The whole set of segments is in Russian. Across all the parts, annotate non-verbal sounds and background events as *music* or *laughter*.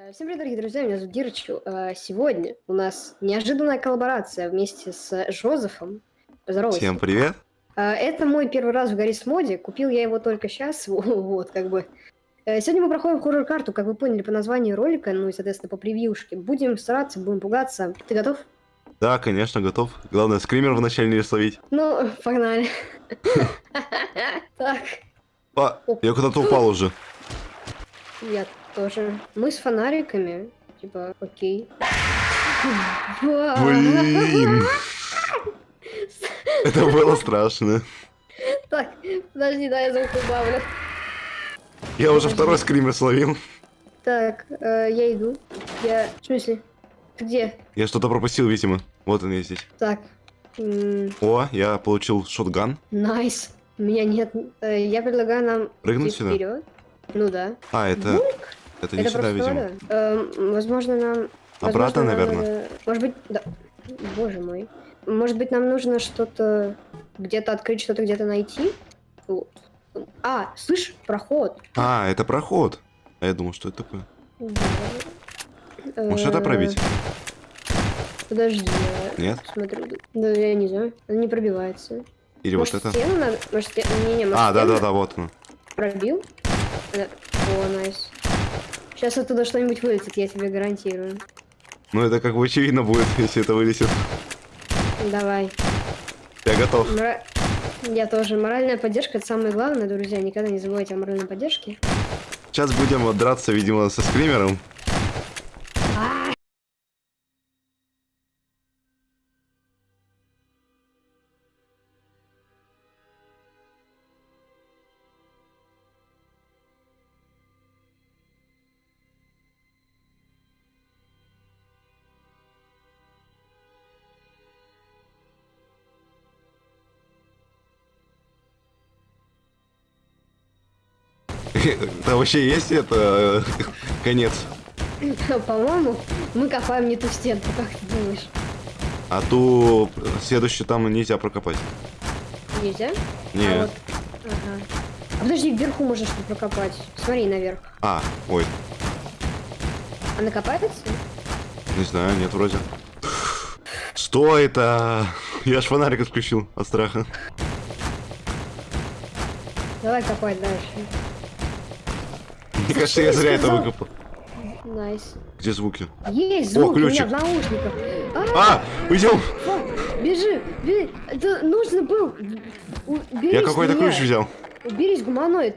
Э, Всем привет, дорогие друзья, меня зовут Дирочу. Э, Сегодня у нас неожиданная коллаборация вместе с Жозефом. Поздоровайся. Всем привет. Э, Это мой первый раз в Гаррис моде. Купил я его только сейчас. *laughs* Вот, как бы. Сегодня мы проходим хоррор-карту, как вы поняли по названию ролика, ну и, соответственно, по превьюшке. Будем стараться, будем пугаться. Ты готов? Да, конечно, готов. Главное, скример вначале не словить. Ну, *laughs* погнали. *laughs* Так, А, я куда-то упал уже. я тоже. Мы с фонариками. Типа, окей. Вау. Блин. Это было страшно. Так, подожди, да, я звук убавлю. Я уже второй скример словил. Так, э, я иду. Я... В смысле? Ты где? Я что-то пропустил, видимо. Вот он я здесь. Так. О, я получил shotgun. Nice. У меня нет... э, Я предлагаю нам Прыгнуть сюда? вперед. Ну да. А, это... Бульк. Это не сюда, видимо. Эм, Возможно, нам... Обратно, возможно, наверное. надо- Может быть... Да. Боже мой. Может быть, нам нужно что-то... Где-то открыть, что-то где-то найти? Вот. А, слышь, проход. А, это проход. А я думал, что это такое. Да. Может, это Э, пробить? Подожди, Нет? смотрю. Да, я не знаю. Она не пробивается. Или Может, вот это? стену надо? Может, стену? Не-не, может, А, да-да-да, вот он. Пробил? О, найс. Сейчас оттуда что-нибудь вылетит, я тебе гарантирую. Ну, это как бы очевидно будет, если это вылезет. Давай. Я готов. Мора- Я тоже. Моральная поддержка это самое главное, друзья. Никогда не забывайте о моральной поддержке. Сейчас будем вот драться, видимо, со скримером. Да вообще есть это э, конец. *laughs* По-моему, мы копаем не ту стенку, как ты думаешь? А ту следующую там нельзя прокопать. Нельзя? Не. А, вот. Ага. А подожди, вверху можно что прокопать. Смотри наверх. А, ой, Она копается? не знаю, нет вроде. Что это? Я ж фонарик отключил от страха. Давай копать дальше. Кажется, я зря это выкопал. Nice. Где звуки? Есть звук у меня ключик. в наушниках. А, А, уйдем! Бежи, бежи. Это нужно было. У- Уберись, Я какой-то ключ взял. Уберись, гуманоид.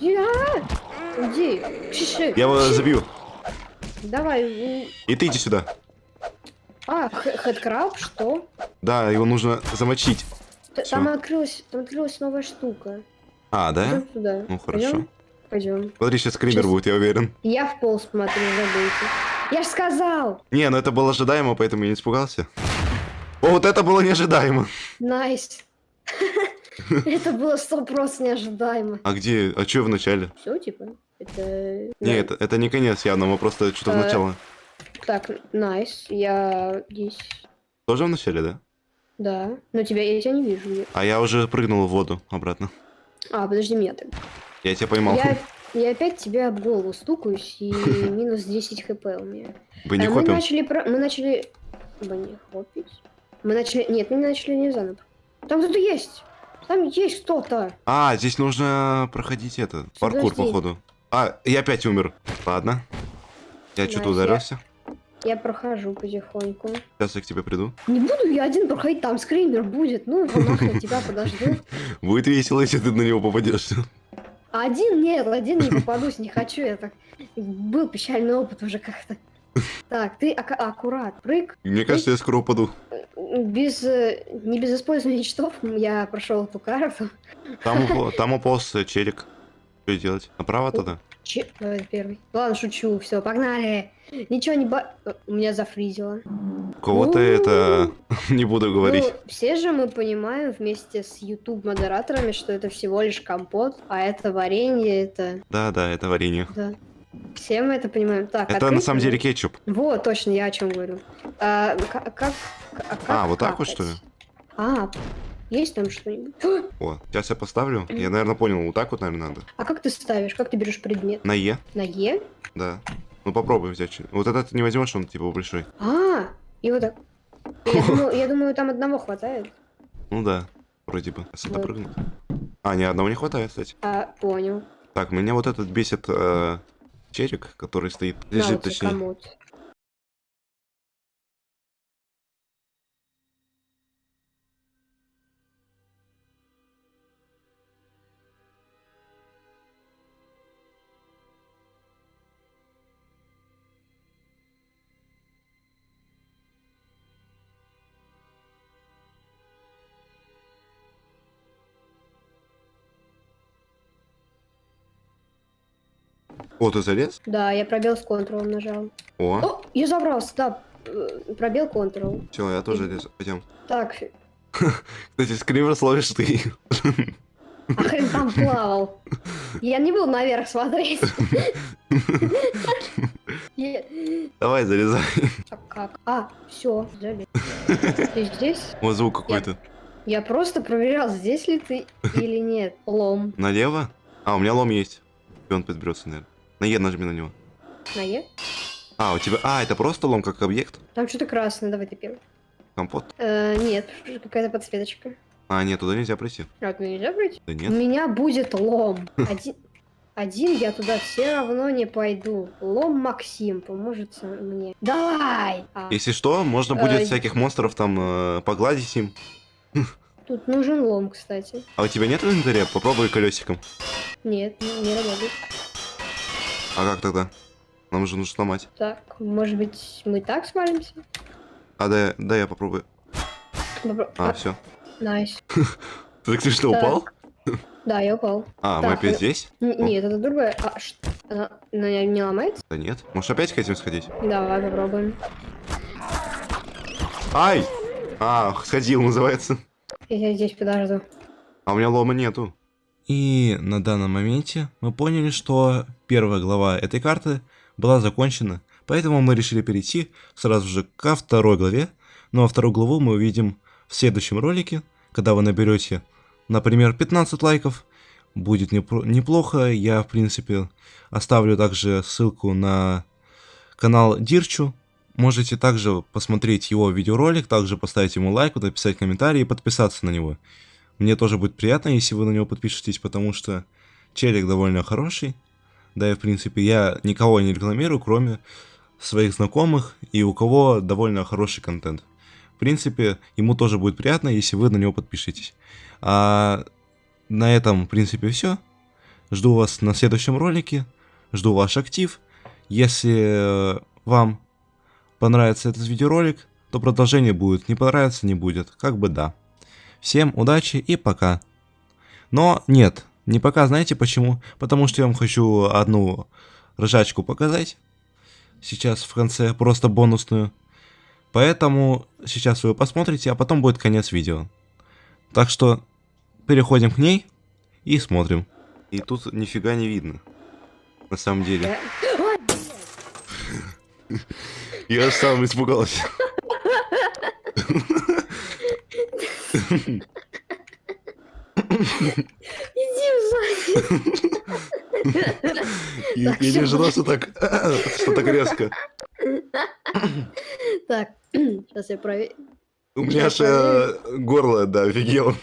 Иди. Я его забью. Давай. И ты иди сюда. А, headcrab, что? Да, его нужно замочить. Там открылась, там открылась новая штука. А, да? Ну, хорошо. Пойдем. Смотри, сейчас скример Сейчас. будет, я уверен. Я в пол смотрю, забудьте. Я ж сказал. Не, ну это было ожидаемо, поэтому я не испугался. О, вот это было неожидаемо. Nice. *laughs* Это было сто просто неожидаемо. А где? А что в начале? Все, типа? Это... Не, это, не конец явно, мы просто что-то в Э, начало. Так, найс. Я здесь... Тоже в начале, да? Да. Но тебя я тебя не вижу. А я уже прыгнул в воду обратно. А, подожди меня так. Я тебя поймал. Я, *laughs* я опять тебя об голову стукаюсь, и *laughs* минус 10 хп у меня. Вы не А мы хопим? начали... про- Мы начали... Ба, не хопить. Мы начали... Нет, мы начали не заново. Там кто-то есть. Там есть кто-то. А, здесь нужно проходить это. Паркур, Подожди. походу. А, я опять умер. Ладно. Я что-то я- ударился. Я прохожу потихоньку. Сейчас я к тебе приду. Не буду я один проходить, там скример будет. Ну, *laughs* его нахрен, тебя подожду. Будет весело, если ты на него попадешь. Один нет, один не попадусь, не хочу я так. Был печальный опыт уже как-то. Так, ты ака- аккурат, прыг. Мне кажется, я скоро упаду. Без, э, не без использования читов я прошел эту карту. Там, упо- там уполз э, челик. Что делать? Направо туда? Че? Давай первый. Ладно, шучу, все, погнали. Ничего не ба... э, У меня зафризило. Кого-то это... *laughs* Не буду говорить. Ну, все же мы понимаем вместе с YouTube-модераторами, что это всего лишь компот, а это варенье, это... Да, да, это варенье. Да. Все мы это понимаем. Так, Это на открыть самом его? деле кетчуп. Вот, точно, я о чем говорю. А, ка- как, а как А, вот так вот, что ли? А, есть там что-нибудь? *gasps* О, сейчас я поставлю. Я, наверное, понял. Вот так вот, наверное, надо. А как ты ставишь? Как ты берешь предмет? На Е, На Е? да. Ну попробуй взять. Вот этот ты не возьмешь, он типа большой. А, и вот так. Я *laughs* думаю, я думаю, там одного хватает. Ну да, вроде бы. Если Вот. допрыгнуть. А, ни одного не хватает, кстати. А, понял. Так, меня вот этот бесит э, черик, который стоит, лежит вот тебе точнее. комод. О, ты залез? Да, я пробел с контролом нажал. О, О, я забрался, да. э, Пробел контрол. все, я тоже лез. Пойдем. Так, *laughs* Кстати, скример словишь ты. а хрен там плавал. Я не буду наверх смотреть. *laughs* Давай, залезай. А как? А, все, залез. Ты здесь? Вот звук какой-то. Я просто проверял, здесь ли ты или нет. Лом. Налево? А, у меня лом есть. И он подберется, наверное. На Е нажми на него. На Е? А, у тебя... А, это просто лом как объект? Там что-то красное, давай ты первый. Компот? Э, нет, какая-то подсветочка. А, нет, туда нельзя пройти. А, туда нельзя пройти? Да У нет. меня будет лом. *laughs* Один, один я туда все равно не пойду. Лом Максим поможет мне. Давай! А, Если что, можно будет Ай. всяких монстров там э, погладить им. *laughs* тут нужен лом, кстати. А у тебя нет инвентаря? Попробуй колесиком. Нет, не, не работает. А как тогда? Нам же нужно сломать. Так, может быть, мы так свалимся? А, да, да, я попробую. Попро- А, а, все. Nice. *laughs* Ты, ты что, Так. упал? Да, я упал. А, мы Так, опять ну- здесь? Нет, это другое. А, она не ломается? Да нет. Может опять хотим сходить? Давай попробуем. Ай! А, сходил, называется. Я здесь подожду. А у меня лома нету. И на данном моменте мы поняли, что первая глава этой карты была закончена, поэтому мы решили перейти сразу же ко второй главе. Ну а вторую главу мы увидим в следующем ролике, когда вы наберете, например, 15 лайков. Будет неплохо, я в принципе оставлю также ссылку на канал Дирчу. Можете также посмотреть его видеоролик, также поставить ему лайк, написать комментарий и подписаться на него. Мне тоже будет приятно, если вы на него подпишетесь, потому что челик довольно хороший. Да и, в принципе, я никого не рекламирую, кроме своих знакомых и у кого довольно хороший контент. В принципе, ему тоже будет приятно, если вы на него подпишетесь. А на этом, в принципе, все. Жду вас на следующем ролике. Жду ваш актив. Если э, вам понравится этот видеоролик, то продолжение будет. Не понравится, не будет. Как бы да. Всем удачи и пока. Но нет, не пока, знаете почему? Потому что я вам хочу одну ржачку показать. Сейчас в конце просто бонусную. Поэтому сейчас вы ее посмотрите, а потом будет конец видео. Так что переходим к ней и смотрим. И тут нифига не видно. На самом деле. *laughs* Я сам испугался. *laughs* Иди в задницу. И Так, я не всё, ожидал, что так, *clears throat* что так резко. Так, *clears throat* сейчас я проверю. У меня аж э, горло, да, офигел.